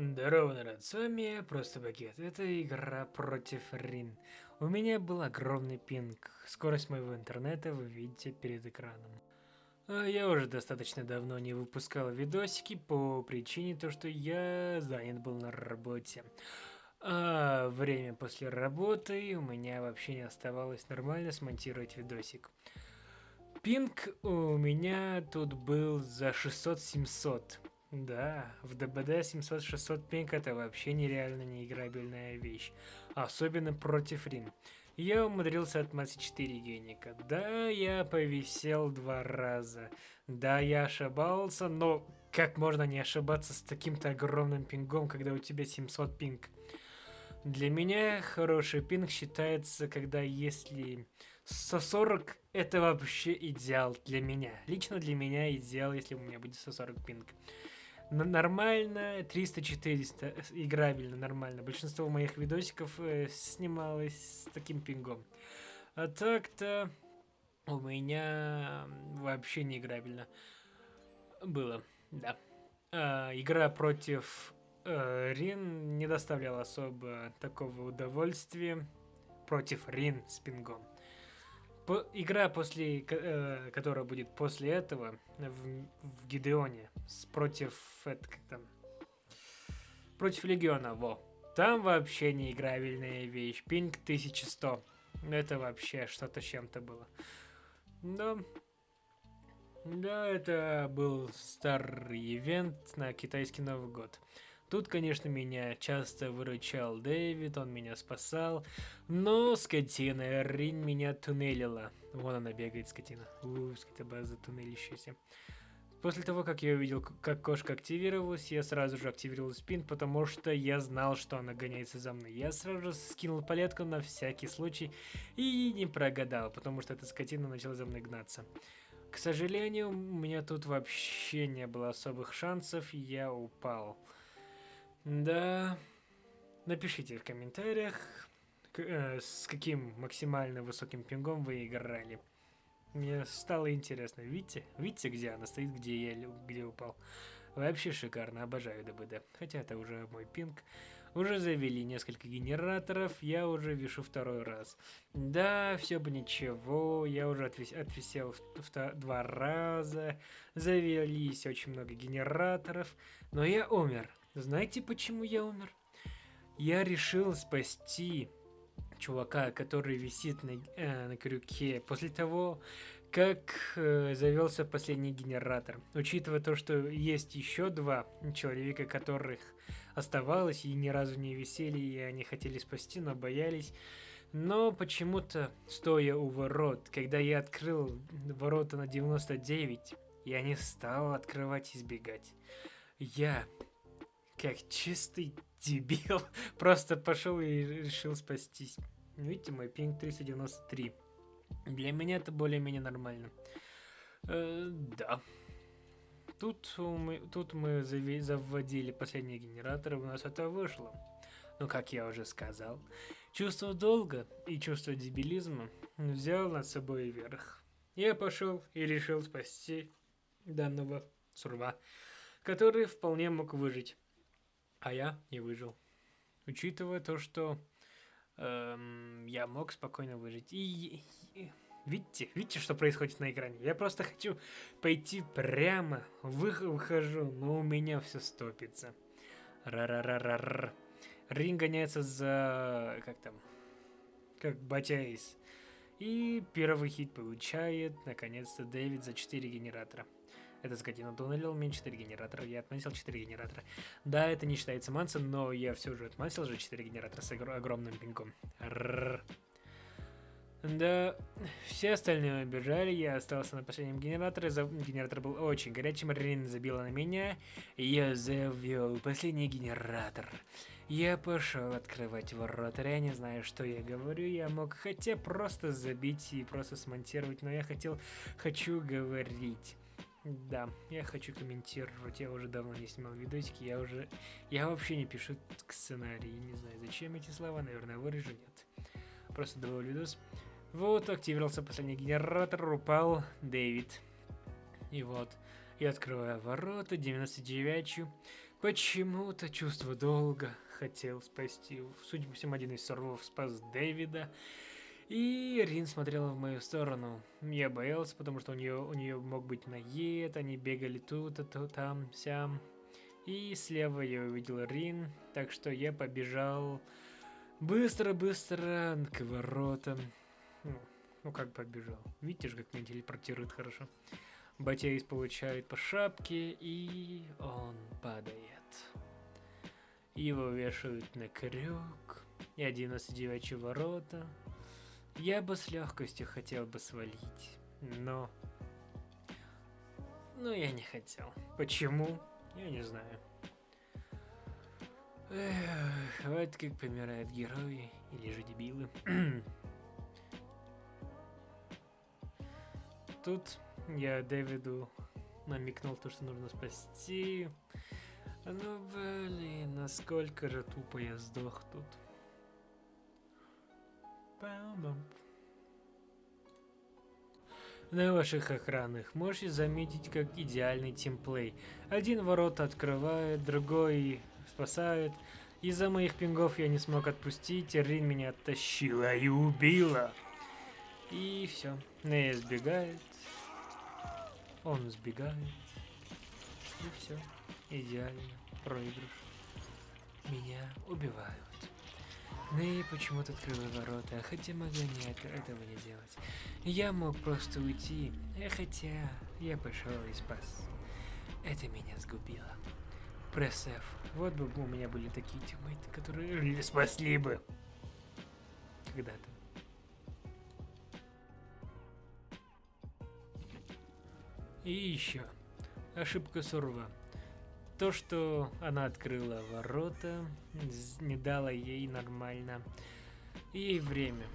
Здорово, народ, с вами Просто Пакет. Это игра против Рин. У меня был огромный пинг. Скорость моего интернета вы видите перед экраном. А я уже достаточно давно не выпускал видосики по причине то, что я занят был на работе. А время после работы у меня вообще не оставалось нормально смонтировать видосик. Пинг у меня тут был за 600-700. Да, в ДБД 700-600 пинг это вообще нереально неиграбельная вещь. Особенно против Рин. Я умудрился отмазать 4 геника. Да, я повисел два раза. Да, я ошибался, но как можно не ошибаться с таким-то огромным пингом, когда у тебя 700 пинг? Для меня хороший пинг считается, когда если 140 это вообще идеал для меня. Лично для меня идеал, если у меня будет 140 пинг нормально, 300-400 играбельно, нормально. Большинство моих видосиков э, снималось с таким пингом. А так-то у меня вообще не играбельно было, да. А, игра против э, Рин не доставляла особо такого удовольствия против Рин с пингом. По, игра, после, э, которая будет после этого в, в Гидеоне с, против, это, как там, против Легиона, во. Там вообще неиграбельная вещь. Пинг 1100. Это вообще что-то чем-то было. Да. Да, это был старый ивент на китайский Новый год. Тут, конечно, меня часто выручал Дэвид, он меня спасал, но скотина Рин меня туннелила. Вон она бегает, скотина. Ууу, скотобаза туннелящаяся. После того, как я увидел, как кошка активировалась, я сразу же активировал спин, потому что я знал, что она гоняется за мной. Я сразу же скинул палетку на всякий случай и не прогадал, потому что эта скотина начала за мной гнаться. К сожалению, у меня тут вообще не было особых шансов, я упал. Да. Напишите в комментариях, э, с каким максимально высоким пингом вы играли. Мне стало интересно. Видите? Видите, где она стоит, где я где упал? Вообще шикарно, обожаю ДБД. Хотя это уже мой пинг. Уже завели несколько генераторов, я уже вешу второй раз. Да, все бы ничего, я уже отвис отвисел в, в, два раза. Завелись очень много генераторов, но я умер. Знаете, почему я умер? Я решил спасти чувака, который висит на, э, на крюке, после того, как э, завелся последний генератор. Учитывая то, что есть еще два человека, которых оставалось и ни разу не висели, и они хотели спасти, но боялись. Но почему-то, стоя у ворот, когда я открыл ворота на 99, я не стал открывать и избегать. Я как чистый дебил. Просто пошел и решил спастись. Видите, мой пинг 393. Для меня это более-менее нормально. Э, да. Тут мы, тут мы заводили последние генераторы, у нас это вышло. Но, как я уже сказал, чувство долга и чувство дебилизма взял над собой верх. Я пошел и решил спасти данного сурва, который вполне мог выжить а я не выжил. Учитывая то, что эм, я мог спокойно выжить. И, и видите, видите, что происходит на экране? Я просто хочу пойти прямо, вы, выхожу, но у меня все стопится. Ра-ра-ра-ра-ра. Рин гоняется за... как там? Как Батяис. И первый хит получает, наконец-то, Дэвид за 4 генератора. Это скотина туннелил мне 4 генератора, я отмансил 4 генератора. Да, это не считается мансом, но я все же отмансил же 4 генератора с огромным пинком. Рррр. Да, все остальные убежали, я остался на последнем генераторе, генератор был очень горячим, Рин забила на меня, я завел последний генератор. Я пошел открывать ворота, я не знаю, что я говорю, я мог хотя просто забить и просто смонтировать, но я хотел, хочу говорить. Да, я хочу комментировать, я уже давно не снимал видосики, я уже... Я вообще не пишу к сценарии, не знаю, зачем эти слова, наверное, вырежу, нет. Просто добавил видос. Вот, активировался последний генератор, упал Дэвид. И вот, я открываю ворота, 99 -ю. Почему-то чувство долга хотел спасти. Судя по всему, один из сорвов спас Дэвида. И Рин смотрела в мою сторону. Я боялся, потому что у нее, у нее мог быть наед, они бегали тут, а тут, там, сям. И слева я увидел Рин, так что я побежал быстро-быстро к воротам. Ну, ну как побежал? Видите же, как меня телепортирует хорошо. Батейс получает по шапке, и он падает. Его вешают на крюк, и 11 ворота. Я бы с легкостью хотел бы свалить, но... Но я не хотел. Почему? Я не знаю. Эх, вот как помирают герои или же дебилы. Тут я Дэвиду намекнул то, что нужно спасти. Ну, блин, насколько же тупо я сдох тут. На ваших экранах можете заметить, как идеальный тимплей. Один ворот открывает, другой спасает. Из-за моих пингов я не смог отпустить, Рин меня оттащила и убила. И все. Нея сбегает. Он сбегает. И все. Идеально. Проигрыш. Меня убивают. Нэй почему-то открыла ворота, хотя могла не это, этого не делать. Я мог просто уйти, хотя я пошел и спас. Это меня сгубило. Пресс F. Вот бы у меня были такие тиммейты, которые спасли бы. Когда-то. И еще. Ошибка Сурва. То, что она открыла ворота, не дала ей нормально. Ей время.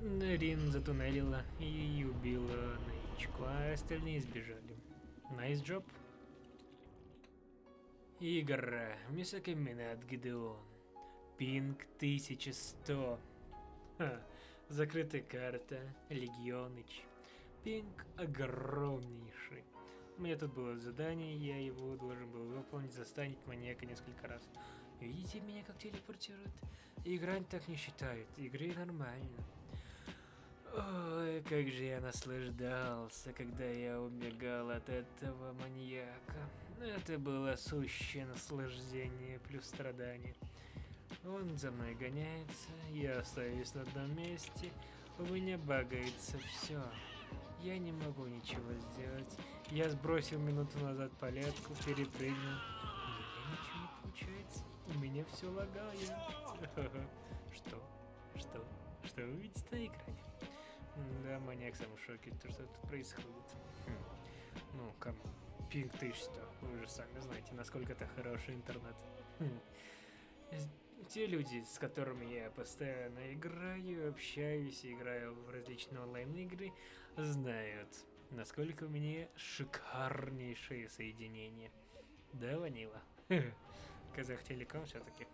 Рин затуннелила и убила Наичку, а остальные сбежали. Найс nice job. Игра. Мисакаминат Гидеон. Пинг 1100. Ха. Закрытая карта. Легионыч. Пинг огромнейший. У меня тут было задание, я его должен был выполнить, застанить маньяка несколько раз. Видите меня как телепортирует? Играть так не считают, игры нормально. Ой, как же я наслаждался, когда я убегал от этого маньяка. Это было сущее наслаждение плюс страдание. Он за мной гоняется, я остаюсь на одном месте, у меня багается все. Я не могу ничего сделать. Я сбросил минуту назад палетку, перепрыгнул. У меня ничего не получается. У меня все лагает. Что? Что? Что вы видите на экране? Да, маньяк сам в шоке, то что тут происходит. Хм. Ну, кому? Пинг 1100. Вы же сами знаете, насколько это хороший интернет. Хм. Те люди, с которыми я постоянно играю, общаюсь, играю в различные онлайн-игры, знают, насколько у меня шикарнейшее соединение. Да, Ванила? Казах Телеком все-таки.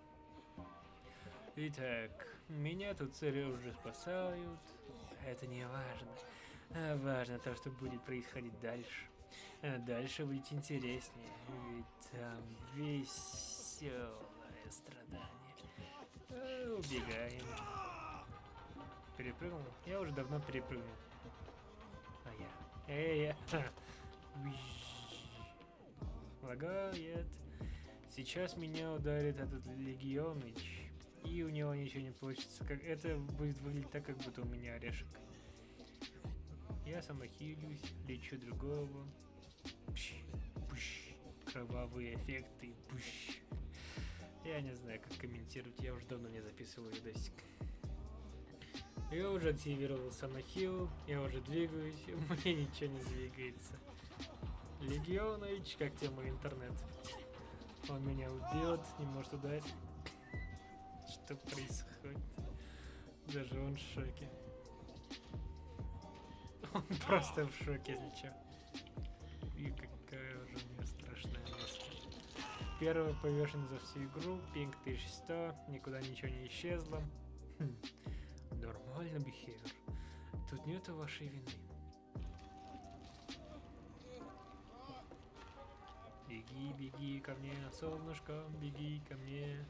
Итак, меня тут цари уже спасают. Это не важно. А важно то, что будет происходить дальше. А дальше будет интереснее, ведь там веселое страдание. Убегаем. Перепрыгнул? Я уже давно перепрыгнул. Лагает. Сейчас меня ударит этот Легионыч. И у него ничего не получится. Как это будет выглядеть так, как будто у меня орешек. Я самохилюсь, лечу другого. Пш, пш, кровавые эффекты. Пш. Я не знаю, как комментировать. Я уже давно не записывал видосик. Я уже активировал самохил, я уже двигаюсь, мне ничего не двигается. Легионович, как тебе мой интернет? Он меня убьет, не может ударить. Что происходит? Даже он в шоке. Он просто в шоке, если что. И какая уже у меня страшная маска. Первый повешен за всю игру, пинг 1100, никуда ничего не исчезло. Хм. Нормально, бихевер. Тут нету вашей вины. Беги, беги ко мне, солнышко, беги ко мне.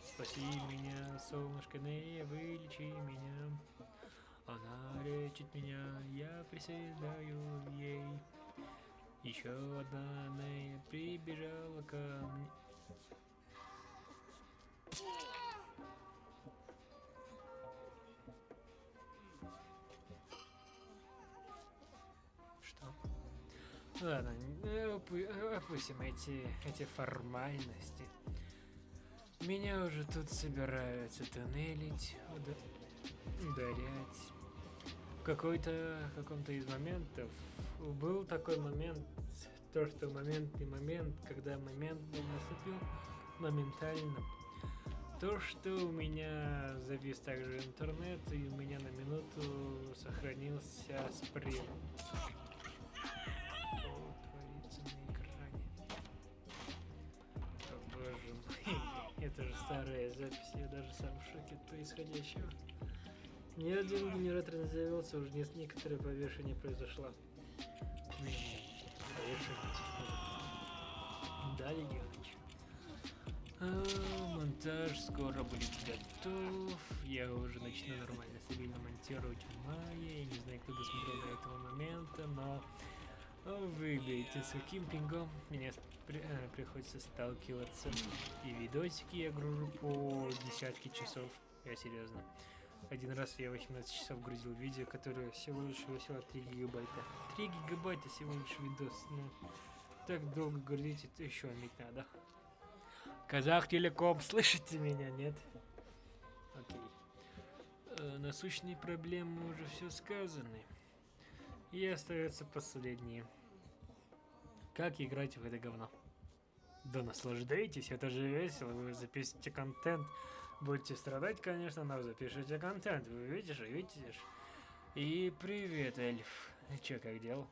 Спаси меня, солнышко, не вылечи меня. Она лечит меня, я приседаю ей. Еще одна Нея прибежала ко мне. Ладно, опу- опустим эти, эти формальности. Меня уже тут собираются тоннелить, уда- ударять. В какой-то, каком-то из моментов был такой момент, то, что моментный момент, когда момент был наступил моментально. То, что у меня завис также интернет, и у меня на минуту сохранился спрей. Это же старая запись, я даже сам в шоке от происходящего. Ни один генератор не завелся, уже не- некоторое повешение произошло. Повешение. Да, Егорыч. А, монтаж скоро будет готов. Я уже начну нормально, стабильно монтировать в мае. Я не знаю, кто досмотрел до этого момента, но вы видите, с каким пингом мне при- э, приходится сталкиваться. И видосики я гружу по десятки часов. Я серьезно. Один раз я 18 часов грузил видео, которое всего лишь весило 3 гигабайта. 3 гигабайта всего лишь видос. Ну, так долго грузить, это еще иметь надо. Казах Телеком, слышите меня, нет? Окей. Э, насущные проблемы уже все сказаны. И остается последнее. Как играть в это говно? Да наслаждайтесь, это же весело, вы запишите контент. Будете страдать, конечно, но запишите контент, вы видишь, видите ж. И привет, эльф. Чё, как дел?